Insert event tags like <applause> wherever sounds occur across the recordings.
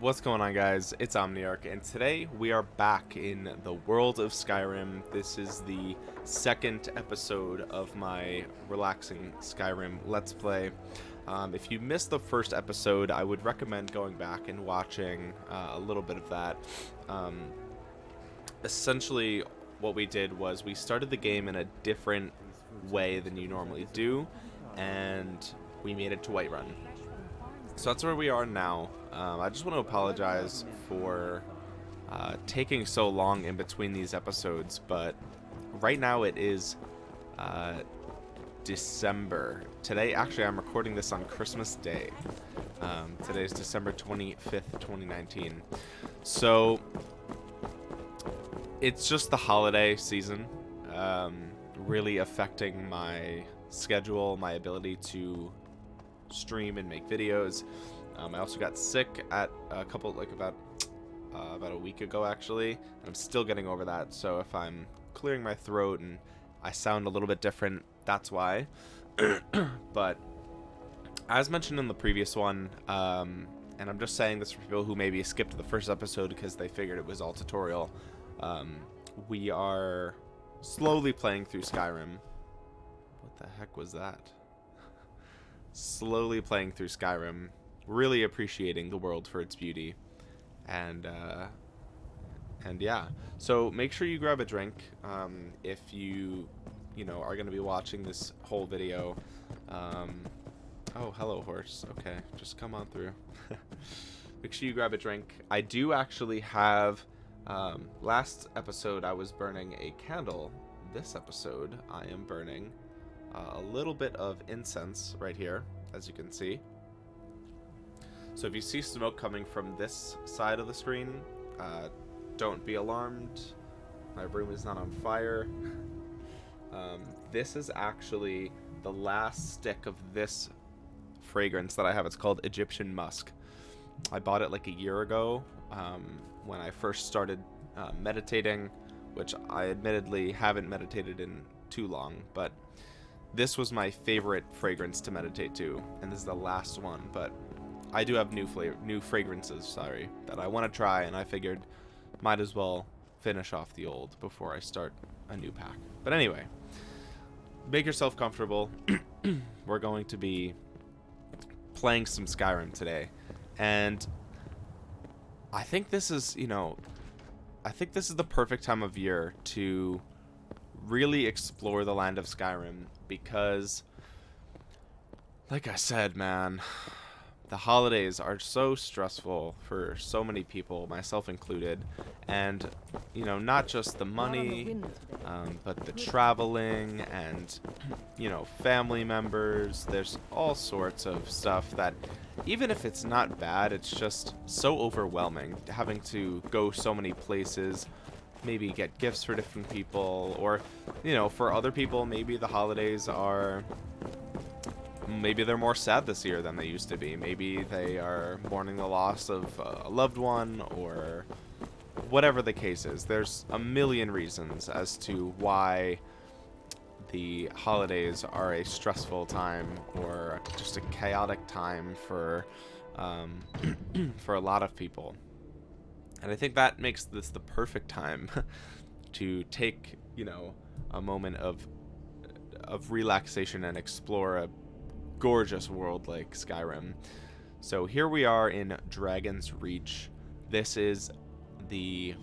What's going on guys? It's Omniarch and today we are back in the world of Skyrim. This is the second episode of my relaxing Skyrim Let's Play. Um, if you missed the first episode, I would recommend going back and watching uh, a little bit of that. Um, essentially, what we did was we started the game in a different way than you normally do, and we made it to Whiterun. So that's where we are now. Um, I just want to apologize for uh, taking so long in between these episodes, but right now it is uh, December. Today, actually, I'm recording this on Christmas Day. Um, today is December 25th, 2019. So, it's just the holiday season, um, really affecting my schedule, my ability to stream and make videos. Um, I also got sick at a couple, like about uh, about a week ago actually. I'm still getting over that, so if I'm clearing my throat and I sound a little bit different, that's why. <coughs> but as mentioned in the previous one, um, and I'm just saying this for people who maybe skipped the first episode because they figured it was all tutorial, um, we are slowly playing through Skyrim. What the heck was that? <laughs> slowly playing through Skyrim, really appreciating the world for its beauty, and uh, and yeah. So make sure you grab a drink um, if you you know are going to be watching this whole video. Um, oh, hello horse. Okay, just come on through. <laughs> make sure you grab a drink. I do actually have. Um, last episode I was burning a candle. This episode I am burning uh, a little bit of incense right here, as you can see. So if you see smoke coming from this side of the screen, uh, don't be alarmed. My room is not on fire. um, this is actually the last stick of this fragrance that I have. It's called Egyptian Musk. I bought it like a year ago um, when I first started uh, meditating, which I admittedly haven't meditated in too long, but this was my favorite fragrance to meditate to, and this is the last one, but I do have new flavor, new fragrances, sorry, that I want to try, and I figured might as well finish off the old before I start a new pack. But anyway, make yourself comfortable. <clears throat> We're going to be playing some Skyrim today, and I think this is, you know, I think this is the perfect time of year to really explore the land of Skyrim because, like I said, man, the holidays are so stressful for so many people, myself included, and you know, not just the money, um, but the traveling and you know, family members. There's all sorts of stuff that, even if it's not bad, it's just so overwhelming having to go so many places maybe get gifts for different people or you know for other people maybe the holidays are maybe they're more sad this year than they used to be. Maybe they are mourning the loss of a loved one or whatever the case is. There's a million reasons as to why the holidays are a stressful time or just a chaotic time for um, <clears throat> for a lot of people. And I think that makes this the perfect time <laughs> to take, you know, a moment of of relaxation and explore a gorgeous world like Skyrim. So here we are in Dragon's Reach. This is the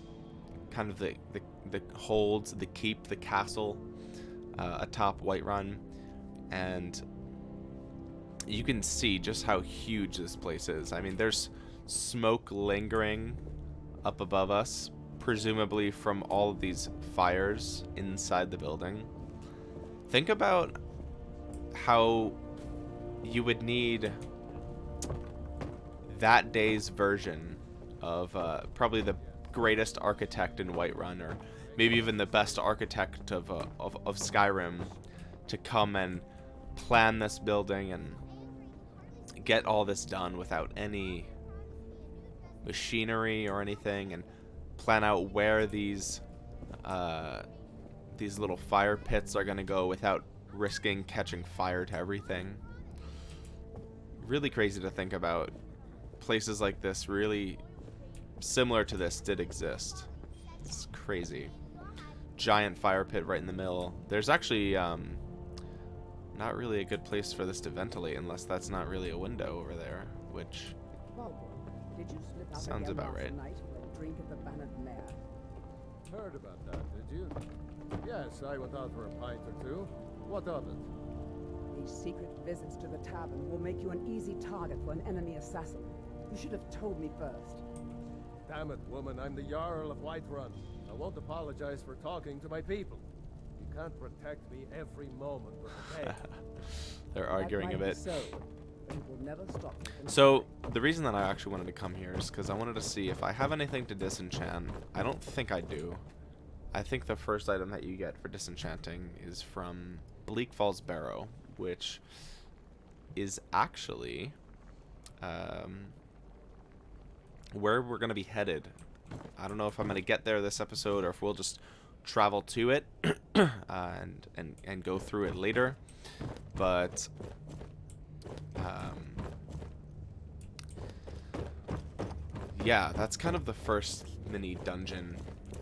kind of the the, the holds, the keep, the castle uh, atop Whiterun, and you can see just how huge this place is. I mean, there's smoke lingering up above us, presumably from all of these fires inside the building. Think about how you would need that day's version of uh, probably the greatest architect in Whiterun, or maybe even the best architect of, uh, of, of Skyrim, to come and plan this building and get all this done without any machinery or anything and plan out where these uh, these little fire pits are going to go without risking catching fire to everything. Really crazy to think about. Places like this really similar to this did exist. It's crazy. Giant fire pit right in the middle. There's actually um, not really a good place for this to ventilate unless that's not really a window over there, which did you slip out Sounds about right. night drink at the Heard about that, did you? Yes, I went out for a pint or two. What of it? These secret visits to the tavern will make you an easy target for an enemy assassin. You should have told me first. Damn it, woman, I'm the Jarl of Whiterun. I won't apologize for talking to my people. You can't protect me every moment the <laughs> they're arguing a bit. So, but it will never stop you from So the reason that I actually wanted to come here is because I wanted to see if I have anything to disenchant. I don't think I do. I think the first item that you get for disenchanting is from Bleak Falls Barrow, which is actually um, where we're going to be headed. I don't know if I'm going to get there this episode or if we'll just travel to it <coughs> uh, and, and, and go through it later. But um, yeah, that's kind of the first mini dungeon.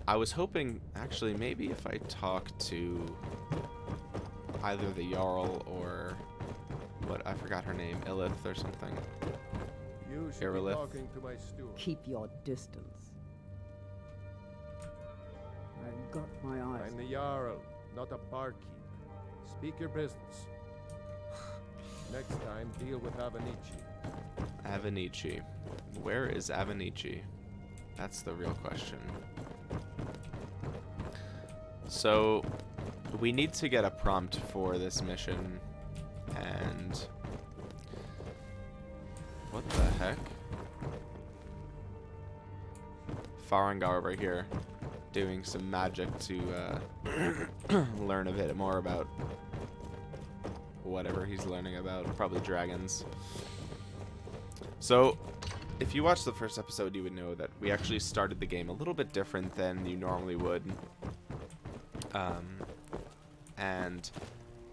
I was hoping, actually, maybe if I talk to either the Jarl or what I forgot her name, Illith or something. You should Irileth. be talking to my steward. Keep your distance. I've got my eyes. I'm the Jarl, not a barkeep. Speak your business. <sighs> Next time, deal with Avenicci. Avenicci. Where is Avenicci? That's the real question. So, we need to get a prompt for this mission, and... What the heck? Farengar over here, doing some magic to uh, <clears throat> learn a bit more about whatever he's learning about. Probably dragons. So, if you watched the first episode, you would know that we actually started the game a little bit different than you normally would. Um, and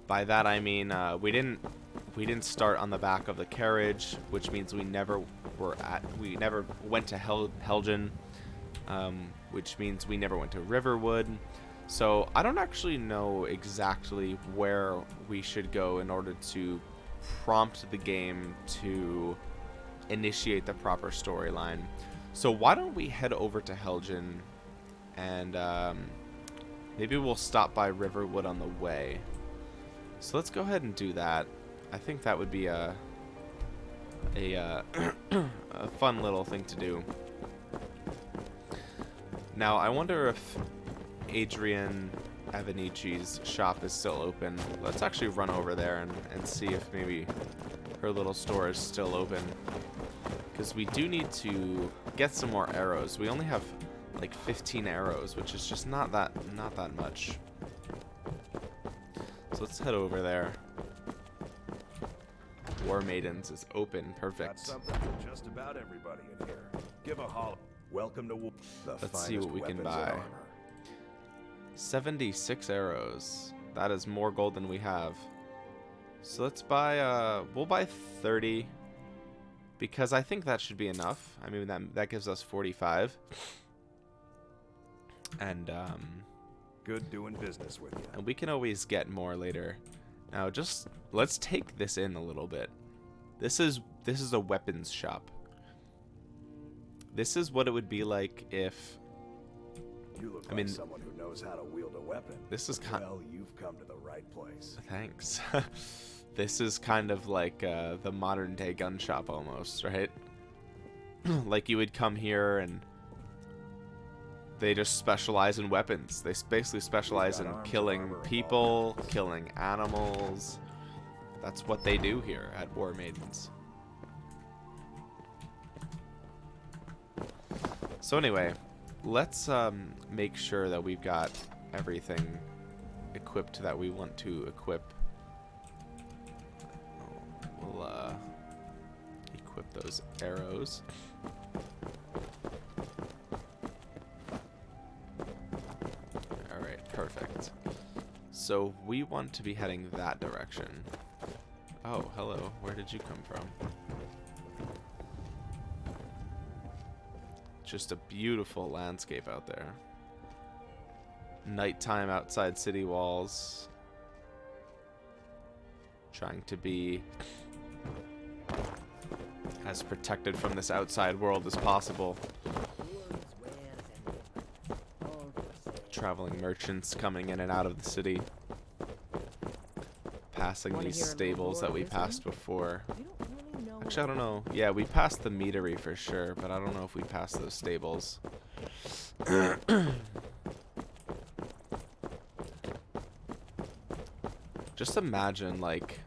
by that I mean uh, we didn't we didn't start on the back of the carriage, which means we never were at we never went to Hel- Helgen, um, which means we never went to Riverwood. So I don't actually know exactly where we should go in order to prompt the game to initiate the proper storyline. So why don't we head over to Helgen and um, maybe we'll stop by Riverwood on the way. So let's go ahead and do that. I think that would be a a, uh, <clears throat> a fun little thing to do. Now I wonder if Adrianne Avenicci's shop is still open. Let's actually run over there and, and see if maybe her little store is still open. Because we do need to get some more arrows. We only have like 15 arrows, which is just not that not that much. So let's head over there. War Maidens is open. Got Perfect. something for just about everybody in here. Give a holler. Welcome to. The Let's see what we can buy. 76 arrows. That is more gold than we have. So let's buy, uh, we'll buy 30. Because I think that should be enough. I mean, that, that gives us 45. And, um, Good doing business with you. and we can always get more later. Now, just, let's take this in a little bit. This is, this is a weapons shop. This is what it would be like if You look I like mean- someone who knows how to wield a weapon. this is kind Well, you've come to the right place. Thanks. <laughs> this is kind of like uh, the modern day gun shop almost, right? <clears throat> like you would come here and they just specialize in weapons. They basically specialize in killing armor, and all people, killing animals. That's what they do here at War Maidens. So anyway, let's um, make sure that we've got everything equipped that we want to equip. We'll uh, equip those arrows. So we want to be heading that direction. Oh, hello. Where did you come from? just a beautiful landscape out there. Nighttime outside city walls. Trying to be as protected from this outside world as possible. Traveling merchants coming in and out of the city. Passing these hear a little stables that we passed before. You don't really know Actually, I don't know. Yeah, we passed the meadery for sure, but I don't know if we passed those stables. <coughs> Just imagine, like,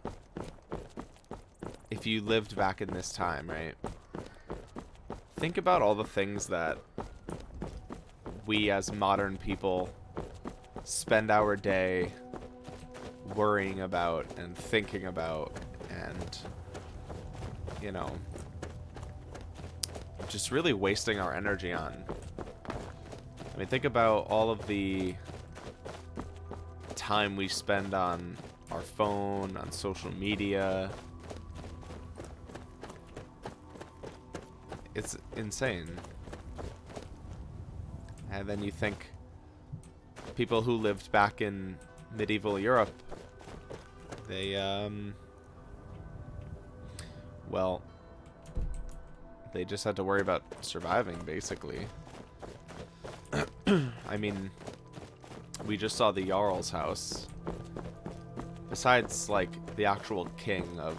if you lived back in this time, right? Think about all the things that we as modern people spend our day worrying about and thinking about and you know just really wasting our energy on. I mean think about all of the time we spend on our phone on social media. It's insane. And then you think people who lived back in medieval Europe they um well they just had to worry about surviving basically. <clears throat> I mean we just saw the Jarl's house. Besides like the actual king of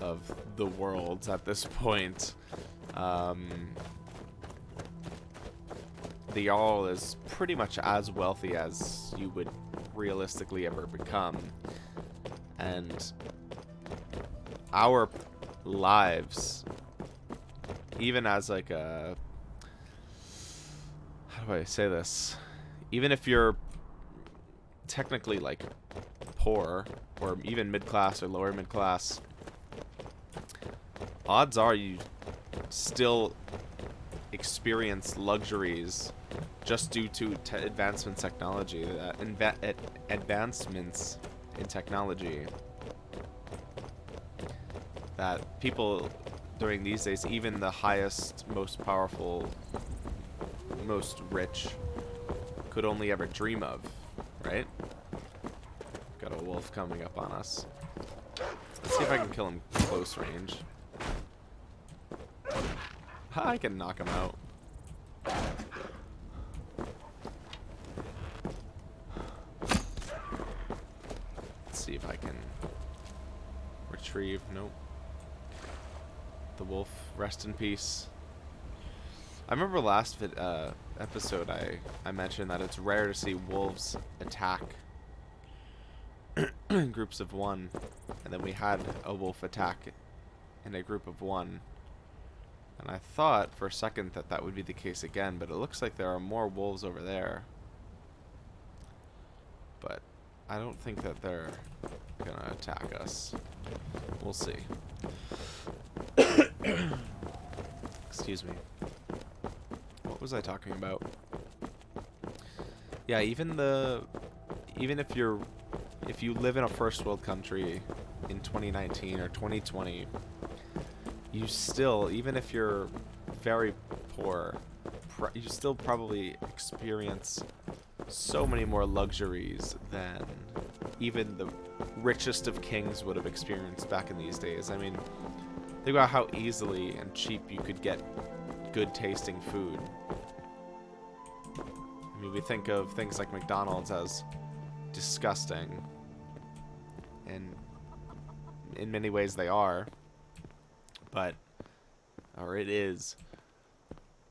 of the world at this point um the Jarl is pretty much as wealthy as you would realistically ever become. And our lives, even as like a. How do I say this? Even if you're technically like poor, or even mid class or lower mid class, odds are you still experience luxuries just due to te advancements technology uh, ad advancements in technology. That people during these days even the highest most powerful most rich could only ever dream of right? Got a wolf coming up on us. Let's see if I can kill him close range I can knock him out Let's see if I can retrieve. Nope. The wolf, rest in peace. I remember last uh, episode I, I mentioned that it's rare to see wolves attack <clears throat> groups of one. And then we had a wolf attack in a group of one. And I thought for a second that that would be the case again, but it looks like there are more wolves over there. But I don't think that they're gonna attack us. We'll see. <coughs> Excuse me. What was I talking about? Yeah, even the even if you're if you live in a first world country in 2019 or 2020, you still even if you're very poor, you still probably experience so many more luxuries than even the richest of kings would have experienced back in these days. I mean, think about how easily and cheap you could get good tasting food. I mean, we think of things like McDonald's as disgusting. And in many ways they are. But, or it is.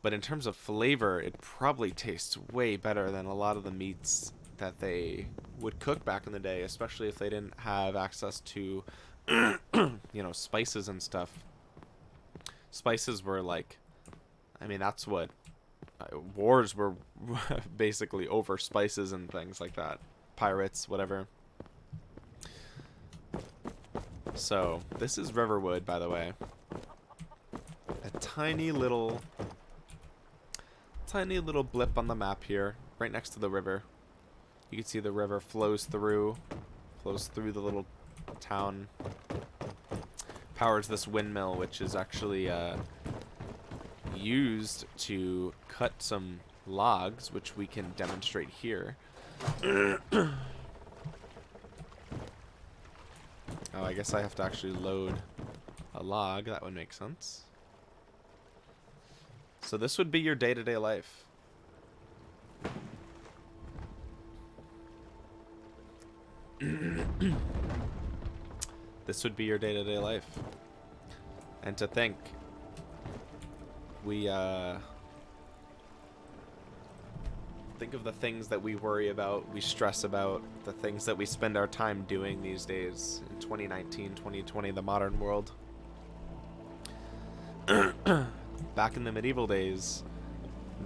But in terms of flavor, it probably tastes way better than a lot of the meats that they would cook back in the day, especially if they didn't have access to, <clears throat> you know, spices and stuff. Spices were like, I mean, that's what uh, wars were <laughs> basically over spices and things like that. Pirates, whatever. So, this is Riverwood, by the way. Tiny little tiny little blip on the map here, right next to the river. You can see the river flows through, flows through the little town, powers this windmill, which is actually uh, used to cut some logs, which we can demonstrate here. <coughs> oh, I guess I have to actually load a log. That would make sense. So this would be your day-to-day life. this would be your day-to-day life. And to think, we, uh, think of the things that we worry about, we stress about, the things that we spend our time doing these days in 2019, 2020, the modern world. <clears throat> Back in the medieval days,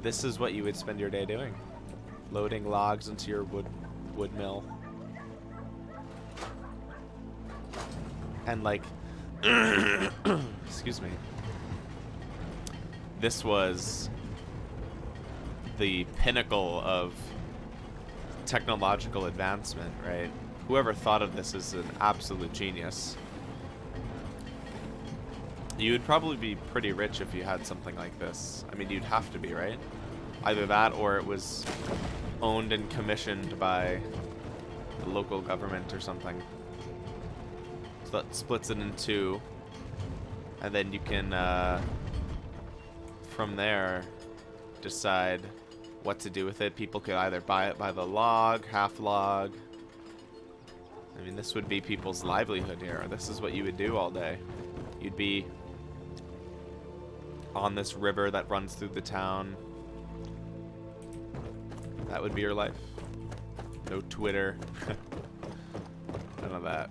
this is what you would spend your day doing. Loading logs into your wood wood mill. And like <coughs> excuse me. This was the pinnacle of technological advancement, right? Whoever thought of this is an absolute genius. You would probably be pretty rich if you had something like this. I mean, you'd have to be, right? Either that or it was owned and commissioned by the local government or something. So that splits it in two. And then you can, uh, from there, decide what to do with it. People could either buy it by the log, half log. I mean, this would be people's livelihood here. This is what you would do all day. You'd be on this river that runs through the town. That would be your life. No Twitter. <laughs> None of that.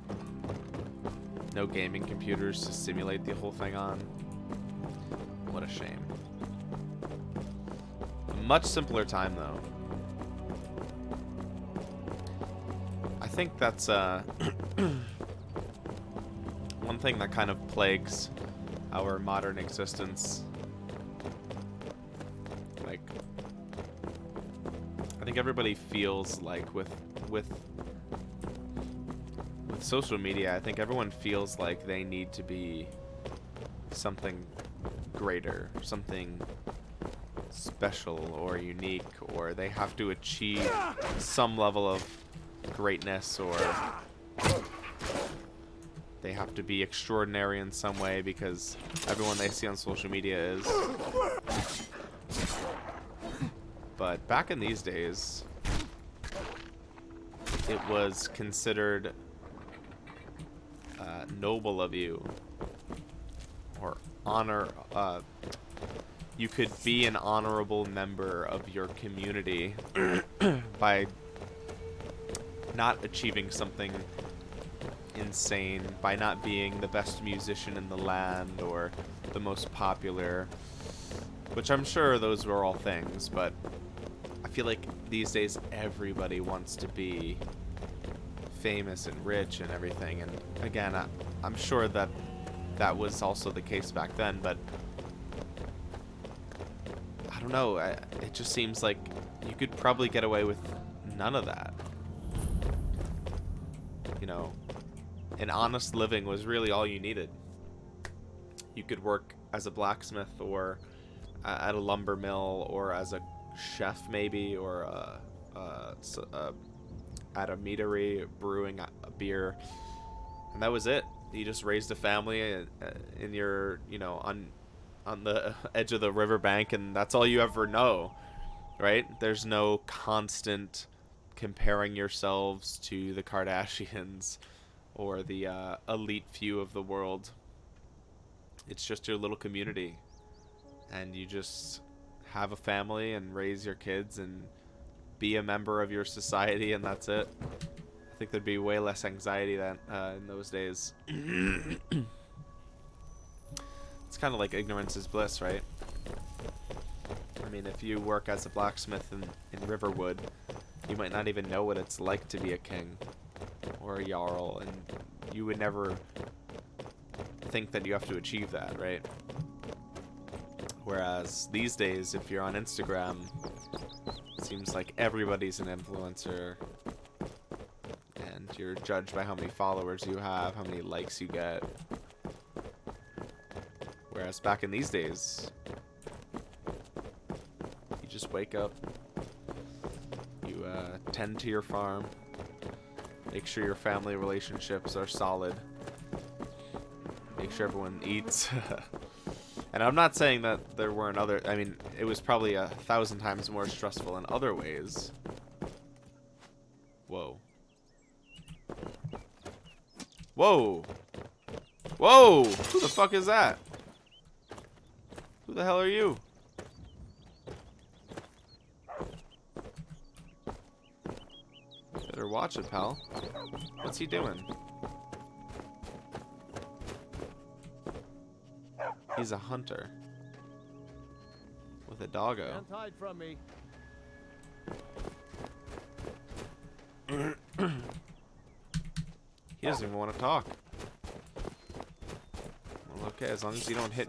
No gaming computers to simulate the whole thing on. What a shame. A much simpler time, though. I think that's uh, <clears throat> one thing that kind of plagues our modern existence. Everybody feels like with with with social media, I think everyone feels like they need to be something greater, something special or unique, or they have to achieve some level of greatness or they have to be extraordinary in some way because everyone they see on social media is. But back in these days, it was considered uh, noble of you or honor uh, you could be an honorable member of your community <clears throat> by not achieving something insane by not being the best musician in the land or the most popular which I'm sure those were all things but I feel like these days everybody wants to be famous and rich and everything and again I, I'm sure that that was also the case back then but I don't know I, it just seems like you could probably get away with none of that you know an honest living was really all you needed. You could work as a blacksmith or at a lumber mill or as a chef maybe or a, a, a, at a meadery brewing a beer and that was it you just raised a family uh, in your you know on on the <laughs> edge of the riverbank and that's all you ever know right there's no constant comparing yourselves to the Kardashians <laughs> or the uh, elite few of the world. It's just your little community. And you just have a family and raise your kids and be a member of your society, and that's it. I think there'd be way less anxiety than uh, in those days. <coughs> it's kind of like ignorance is bliss, right? I mean, if you work as a blacksmith in, in Riverwood, you might not even know what it's like to be a king or a Jarl, and you would never think that you have to achieve that, right? Whereas these days, if you're on Instagram, it seems like everybody's an influencer, and you're judged by how many followers you have, how many likes you get. Whereas back in these days, you just wake up. You uh, tend to your farm. Make sure your family relationships are solid. Make sure everyone eats. <laughs> and I'm not saying that there weren't other. I mean, it was probably a thousand times more stressful in other ways. Whoa. Whoa. Whoa! Who the fuck is that? Who the hell are you? Better watch it, pal. What's he doing? He's a hunter. With a doggo. From me. He doesn't even want to talk. Well, okay, as long as you don't hit...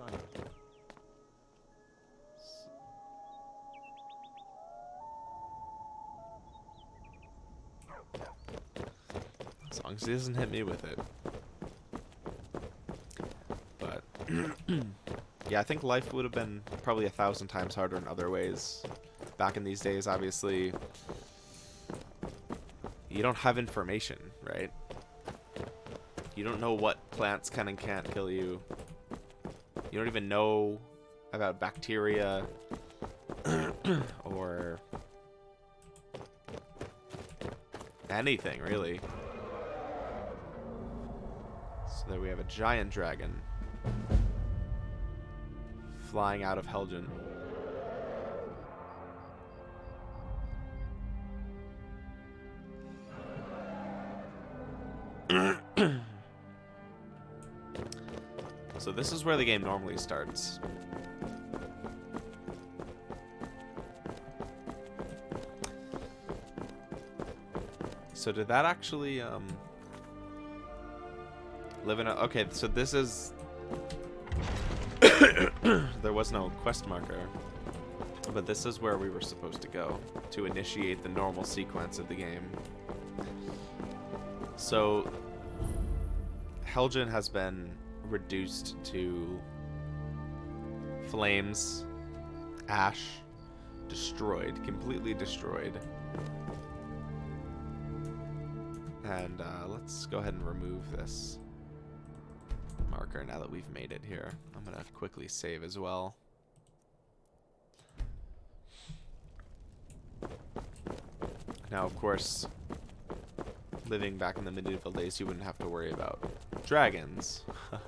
As long as he doesn't hit me with it. But... yeah, I think life would have been probably a thousand times harder in other ways. Back in these days, obviously... You don't have information, right? You don't know what plants can and can't kill you. You don't even know about bacteria <coughs> or anything, really. So there we have a giant dragon flying out of Helgen. <coughs> So this is where the game normally starts. So did that actually um live in a okay, so this is <coughs> there was no quest marker. But this is where we were supposed to go to initiate the normal sequence of the game. So Helgen has been reduced to flames, ash, destroyed, completely destroyed. And uh, let's go ahead and remove this marker now that we've made it here. I'm going to quickly save as well. Now, of course, living back in the medieval days, you wouldn't have to worry about dragons. <laughs>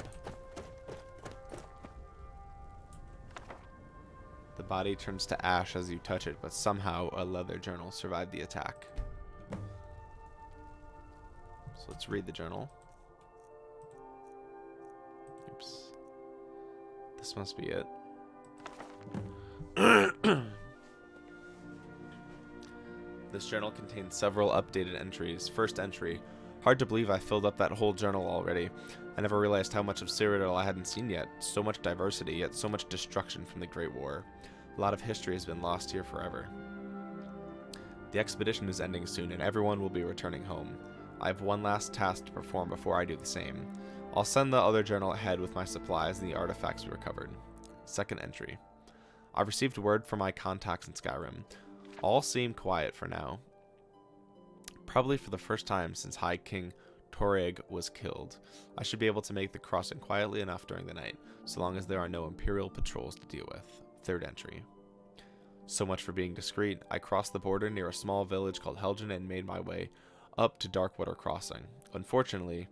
the body turns to ash as you touch it, but somehow a leather journal survived the attack. So let's read the journal. This must be it. <coughs> This journal contains several updated entries. First entry. Hard to believe I filled up that whole journal already. I never realized how much of Cyrodiil I hadn't seen yet. So much diversity, yet so much destruction from the Great War. A lot of history has been lost here forever. The expedition is ending soon, and everyone will be returning home. I have one last task to perform before I do the same. I'll send the other journal ahead with my supplies and the artifacts we recovered. Second entry. I've received word from my contacts in Skyrim. All seem quiet for now. Probably for the first time since High King Torygg was killed. I should be able to make the crossing quietly enough during the night, so long as there are no Imperial patrols to deal with. Third entry. So much for being discreet. I crossed the border near a small village called Helgen and made my way up to Darkwater Crossing. Unfortunately,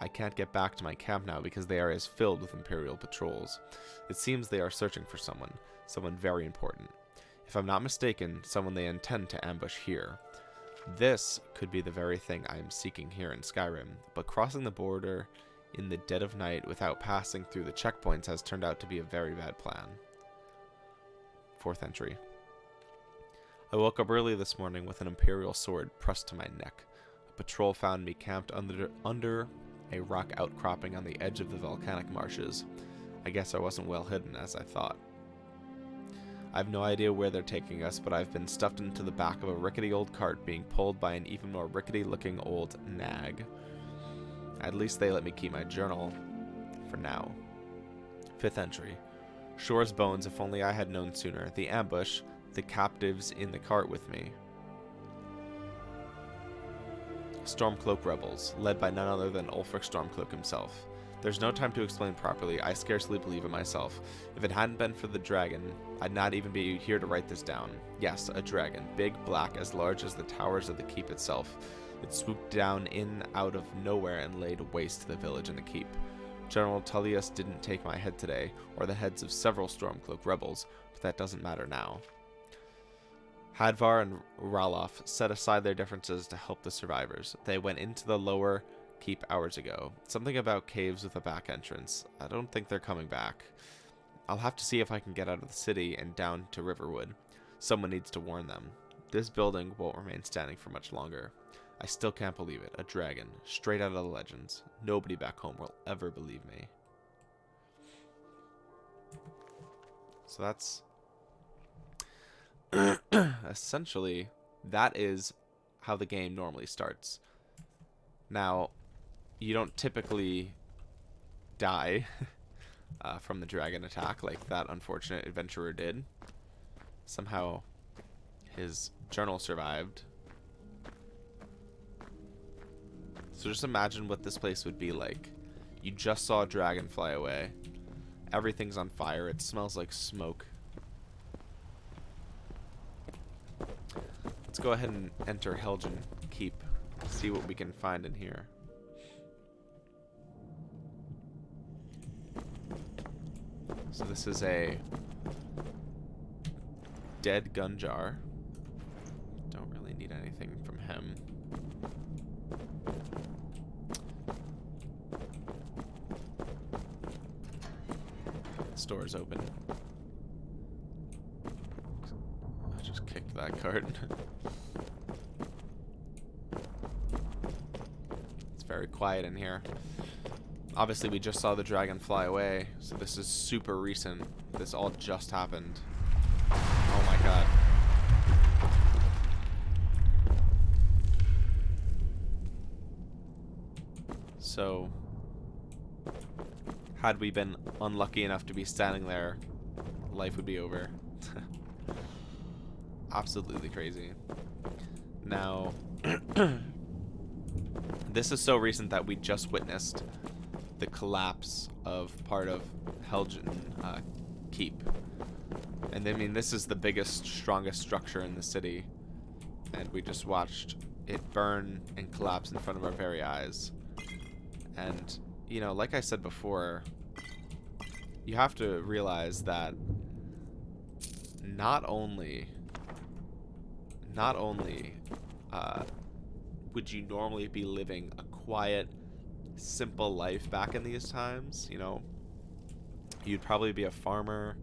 I can't get back to my camp now because the area is filled with Imperial patrols. It seems they are searching for someone, someone very important. If I'm not mistaken, someone they intend to ambush here. This could be the very thing I am seeking here in Skyrim, but crossing the border in the dead of night without passing through the checkpoints has turned out to be a very bad plan. Fourth entry. I woke up early this morning with an Imperial sword pressed to my neck. A patrol found me camped under, under a rock outcropping on the edge of the volcanic marshes. I guess I wasn't well hidden as I thought. I have no idea where they're taking us, but I've been stuffed into the back of a rickety old cart being pulled by an even more rickety looking old nag. At least they let me keep my journal. For now. Fifth entry. Shor's bones, if only I had known sooner. The ambush, the captives in the cart with me. Stormcloak rebels, led by none other than Ulfric Stormcloak himself. There's no time to explain properly, I scarcely believe it myself. If it hadn't been for the dragon, I'd not even be here to write this down. Yes, a dragon, big, black, as large as the towers of the keep itself. It swooped down in out of nowhere and laid waste to the village and the keep. General Tullius didn't take my head today, or the heads of several Stormcloak rebels, but that doesn't matter now. Hadvar and Ralof set aside their differences to help the survivors. They went into the lower keep hours ago. Something about caves with a back entrance. I don't think they're coming back. I'll have to see if I can get out of the city and down to Riverwood. Someone needs to warn them. This building won't remain standing for much longer. I still can't believe it. A dragon, straight out of the legends. Nobody back home will ever believe me. So that's <clears throat> essentially that is how the game normally starts. Now, you don't typically die <laughs> uh, from the dragon attack like that unfortunate adventurer did. Somehow his journal survived. So just imagine what this place would be like. You just saw a dragon fly away. Everything's on fire. It smells like smoke. Let's go ahead and enter Helgen Keep. See what we can find in here. So this is a dead Gunjar. Don't really need anything from him. Store is open. That card. <laughs> it's very quiet in here. Obviously, we just saw the dragon fly away, so this is super recent. This all just happened. Oh my god. So, had we been unlucky enough to be standing there, life would be over. <laughs> Absolutely crazy. Now, <clears throat> this is so recent that we just witnessed the collapse of part of Helgen uh, Keep. And I mean, this is the biggest, strongest structure in the city. And we just watched it burn and collapse in front of our very eyes. And, you know, like I said before, you have to realize that not only, not only uh, would you normally be living a quiet, simple life back in these times, you know, you'd probably be a farmer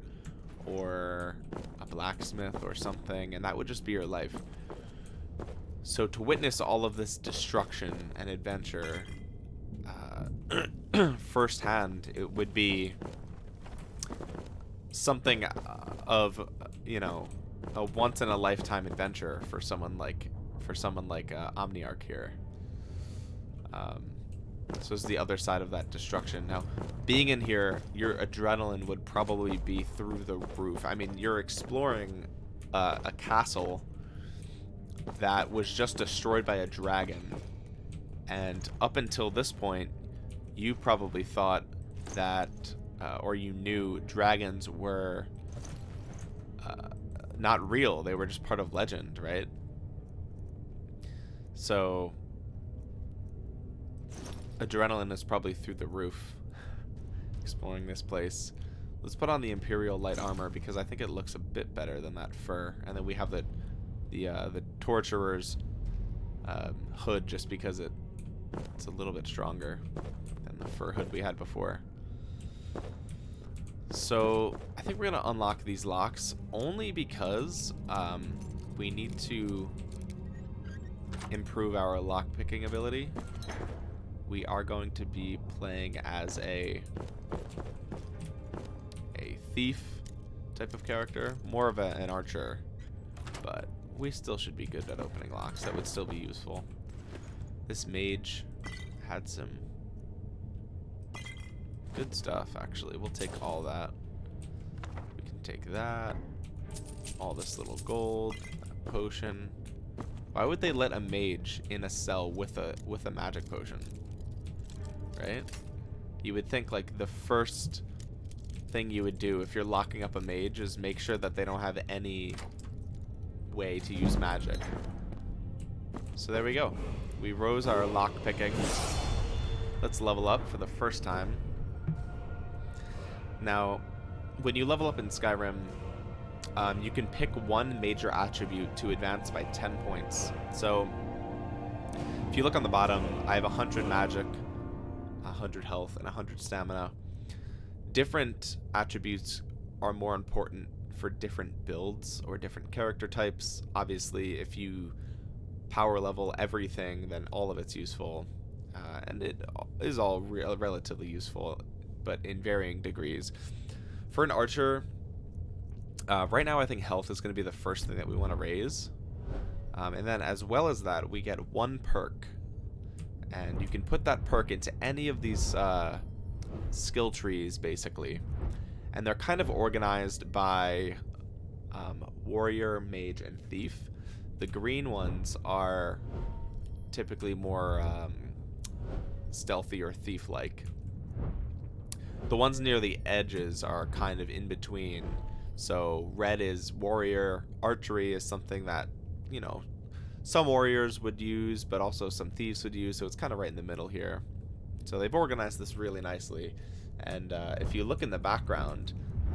or a blacksmith or something, and that would just be your life. So to witness all of this destruction and adventure uh, <clears throat> firsthand, it would be something of, you know, a once in a lifetime adventure for someone like for someone like uh, Omniarch here. Um, so it's the other side of that destruction. Now, being in here, your adrenaline would probably be through the roof. I mean, you're exploring uh, a castle that was just destroyed by a dragon. And up until this point, you probably thought that, uh, or you knew dragons were uh, not real. They were just part of legend, right? So adrenaline is probably through the roof <laughs> exploring this place. Let's put on the Imperial light armor because I think it looks a bit better than that fur. And then we have the the uh, the Torturer's um, hood just because it it's a little bit stronger than the fur hood we had before. So I think we're gonna unlock these locks only because um, we need to improve our lock picking ability we are going to be playing as a a thief type of character, more of a, an archer, but we still should be good at opening locks. That would still be useful. This mage had some good stuff, actually. We'll take all that. We can take that. all this little gold, potion. Why would they let a mage in a cell with a with a magic potion? Right? You would think like the first thing you would do if you're locking up a mage is make sure that they don't have any way to use magic. So there we go. We rose our lock picking. Let's level up for the first time. Now, when you level up in Skyrim, um, you can pick one major attribute to advance by 10 points. So, if you look on the bottom, I have 100 magic, 100 health, and 100 stamina. Different attributes are more important for different builds or different character types. Obviously, if you power level everything, then all of it's useful. Uh, and it is all re relatively useful, but in varying degrees. For an archer, uh, right now I think health is going to be the first thing that we want to raise. Um, and then as well as that, we get one perk. And you can put that perk into any of these uh, skill trees, basically. And they're kind of organized by um, warrior, mage, and thief. The green ones are typically more um, stealthy or thief-like. The ones near the edges are kind of in between. So red is warrior, archery is something that, you know, some warriors would use, but also some thieves would use, so it's kind of right in the middle here. So they've organized this really nicely. And uh, if you look in the background,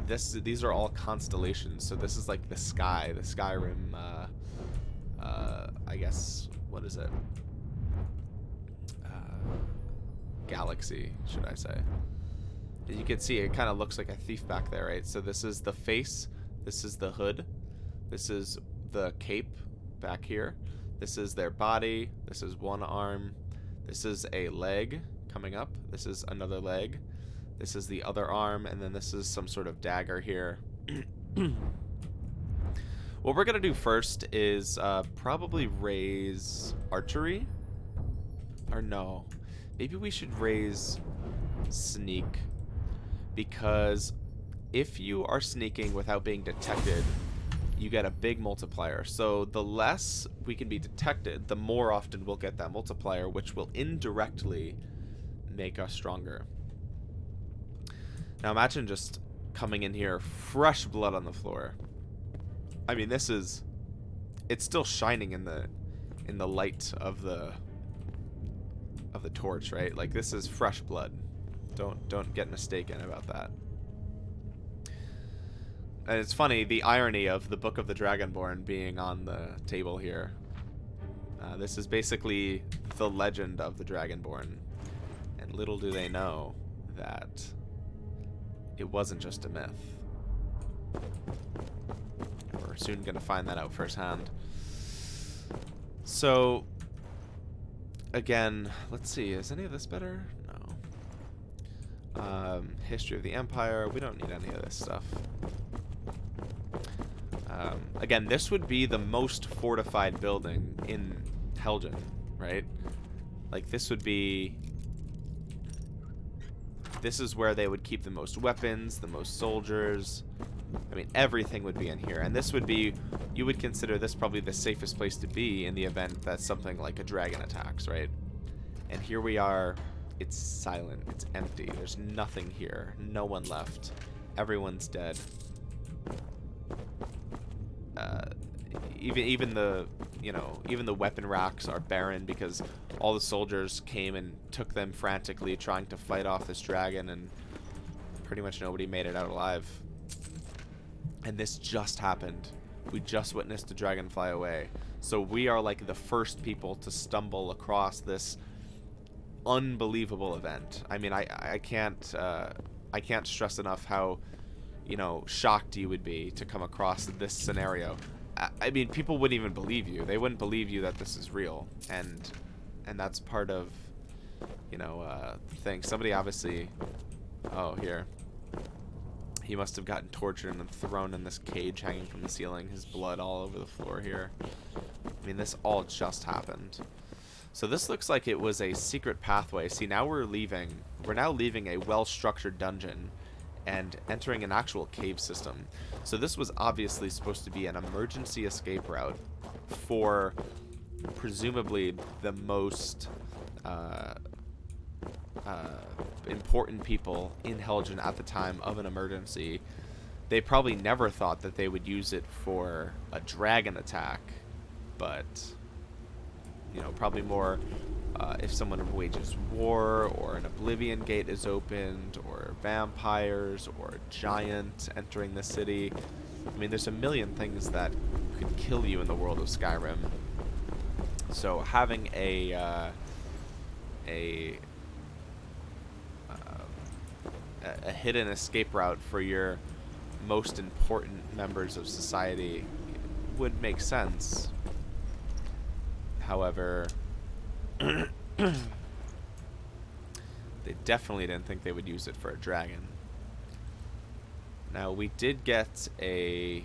this these are all constellations. So this is like the sky, the Skyrim, uh, uh, I guess, what is it? Uh, galaxy, should I say. You can see it kind of looks like a thief back there, right? So this is the face, this is the hood, this is the cape back here, this is their body, this is one arm, this is a leg coming up, this is another leg, this is the other arm, and then this is some sort of dagger here. <clears throat> what we're going to do first is uh, probably raise archery. Or no. Maybe we should raise sneak. Because if you are sneaking without being detected, you get a big multiplier. So the less we can be detected, the more often we'll get that multiplier, which will indirectly make us stronger. Now imagine just coming in here, fresh blood on the floor. I mean, this is... It's still shining in the in the light of the of the torch, right? Like this is fresh blood. Don't don't get mistaken about that. And it's funny the irony of the Book of the Dragonborn being on the table here. Uh, this is basically the legend of the Dragonborn, and little do they know that it wasn't just a myth. We're soon going to find that out firsthand. So, again, let's see. Is any of this better? Um, history of the Empire. We don't need any of this stuff. Um, again, this would be the most fortified building in Helgen, right? Like, this would be this is where they would keep the most weapons, the most soldiers. I mean, everything would be in here. And this would be, you would consider this probably the safest place to be in the event that something like a dragon attacks, right? And here we are. It's silent. It's empty. There's nothing here. No one left. Everyone's dead. Uh, even even the you know even the weapon racks are barren because all the soldiers came and took them frantically trying to fight off this dragon and pretty much nobody made it out alive and this just happened we just witnessed the dragon fly away so we are like the first people to stumble across this unbelievable event i mean i i can't uh, i can't stress enough how you know shocked you would be to come across this scenario I mean, people wouldn't even believe you. They wouldn't believe you that this is real, and and that's part of, you know, uh, thing. Somebody obviously, oh here, he must have gotten tortured and thrown in this cage hanging from the ceiling. His blood all over the floor here. I mean, this all just happened. So this looks like it was a secret pathway. See, now we're leaving. We're now leaving a well-structured dungeon and entering an actual cave system. So this was obviously supposed to be an emergency escape route for presumably the most uh, uh, important people in Helgen at the time of an emergency. They probably never thought that they would use it for a dragon attack, but you know, probably more uh, if someone wages war, or an Oblivion Gate is opened, or vampires, or a giant entering the city. I mean, there's a million things that could kill you in the world of Skyrim. So having a uh, a uh, a hidden escape route for your most important members of society would make sense. However, <clears throat> they definitely didn't think they would use it for a dragon. Now, we did get a...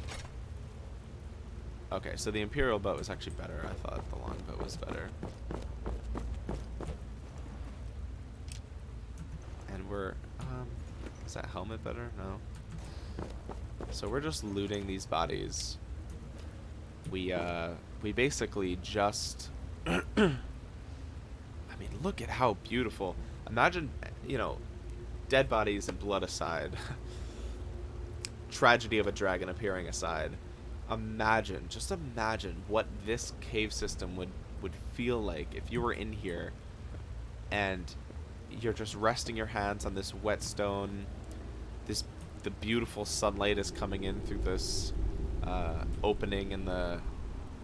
Okay, so the Imperial bow was actually better. I thought the longbow was better. And we're... Um, is that helmet better? No. So we're just looting these bodies. We, uh... We basically just... <clears throat> I mean, look at how beautiful. Imagine, you know, dead bodies and blood aside. <laughs> Tragedy of a dragon appearing aside. Imagine, just imagine what this cave system would would feel like if you were in here and you're just resting your hands on this wet stone. This the beautiful sunlight is coming in through this uh, opening in the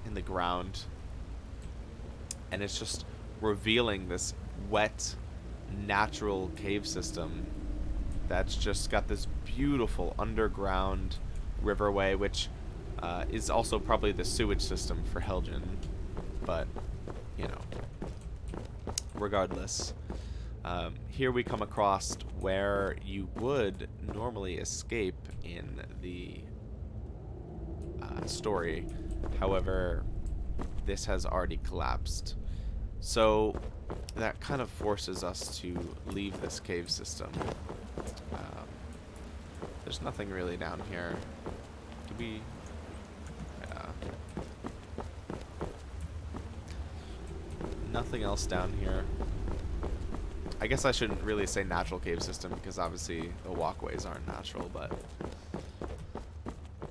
in the ground, and it's just revealing this wet, natural cave system that's just got this beautiful underground riverway, which uh, is also probably the sewage system for Helgen. But, you know, regardless. Um, here we come across where you would normally escape in the uh, story. However, this has already collapsed. So that kind of forces us to leave this cave system. Um, there's nothing really down here. Do we... Yeah. Nothing else down here. I guess I shouldn't really say natural cave system because obviously the walkways aren't natural, but...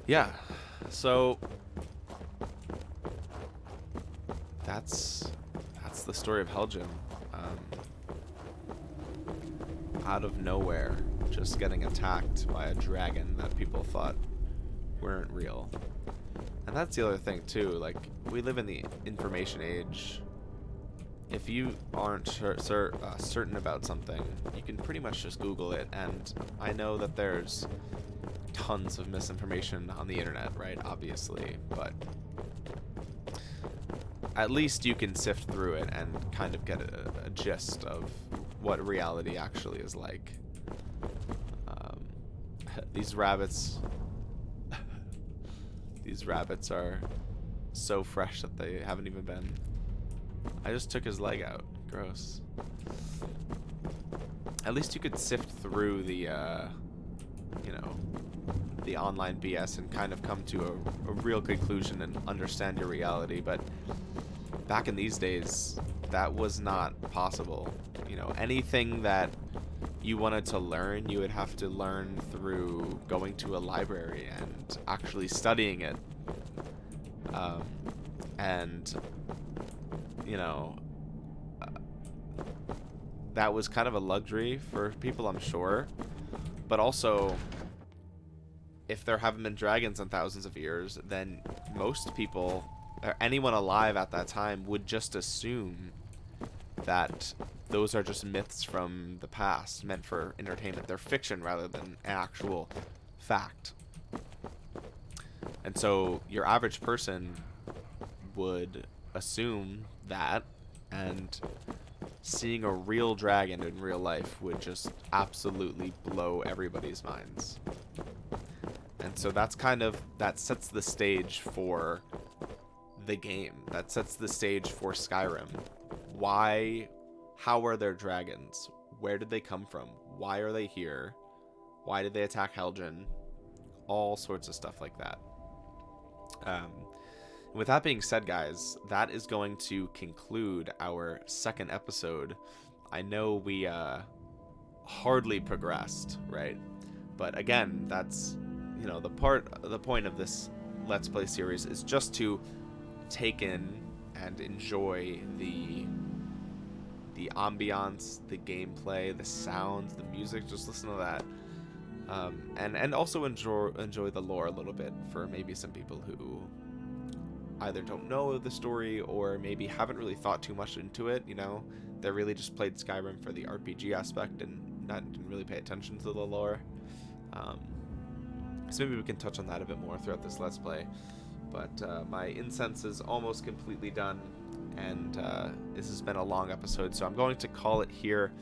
Yeah, so... That's the story of Helgen. Um, out of nowhere, just getting attacked by a dragon that people thought weren't real. And that's the other thing too, like, we live in the information age. If you aren't cer uh, certain about something, you can pretty much just Google it, and I know that there's tons of misinformation on the internet, right, obviously, but at least you can sift through it and kind of get a, a gist of what reality actually is like. Um, <laughs> these rabbits, <laughs> these rabbits are so fresh that they haven't even been. I just took his leg out. Gross. At least you could sift through the, uh, you know, the online BS and kind of come to a, a real conclusion and understand your reality. But back in these days, that was not possible. You know, anything that you wanted to learn, you would have to learn through going to a library and actually studying it. Um, and, you know, uh, that was kind of a luxury for people, I'm sure. But also, if there haven't been dragons in thousands of years, then most people or anyone alive at that time would just assume that those are just myths from the past meant for entertainment. They're fiction rather than an actual fact. And so your average person would assume that and seeing a real dragon in real life would just absolutely blow everybody's minds. And so that's kind of that sets the stage for the game that sets the stage for Skyrim. Why, how are there dragons? Where did they come from? Why are they here? Why did they attack Helgen? All sorts of stuff like that. Um, with that being said, guys, that is going to conclude our second episode. I know we uh, hardly progressed, right? But again, that's you know the part, the point of this Let's Play series is just to take in and enjoy the the ambiance, the gameplay, the sounds, the music. Just listen to that, um, and and also enjoy enjoy the lore a little bit for maybe some people who either don't know the story or maybe haven't really thought too much into it. You know, they really just played Skyrim for the RPG aspect and not didn't really pay attention to the lore. Um, so maybe we can touch on that a bit more throughout this Let's Play. But uh, my incense is almost completely done, and uh, this has been a long episode, so I'm going to call it here.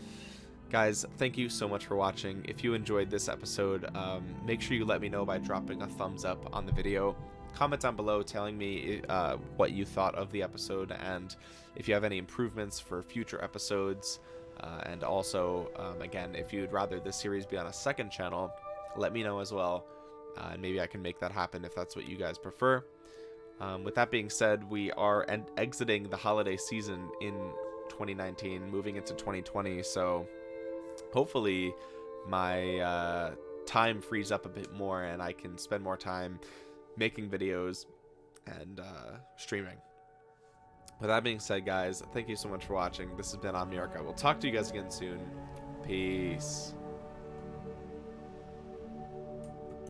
Guys, thank you so much for watching. If you enjoyed this episode, um, make sure you let me know by dropping a thumbs up on the video. Comment down below telling me uh, what you thought of the episode and if you have any improvements for future episodes. Uh, and also, um, again, if you'd rather this series be on a second channel, let me know as well. Uh, and maybe I can make that happen if that's what you guys prefer. Um, with that being said, we are en- exiting the holiday season in 2019, moving into 2020. So hopefully, my uh, time frees up a bit more and I can spend more time making videos and uh, streaming. With that being said, guys, thank you so much for watching. This has been Omniarch. I will talk to you guys again soon. Peace.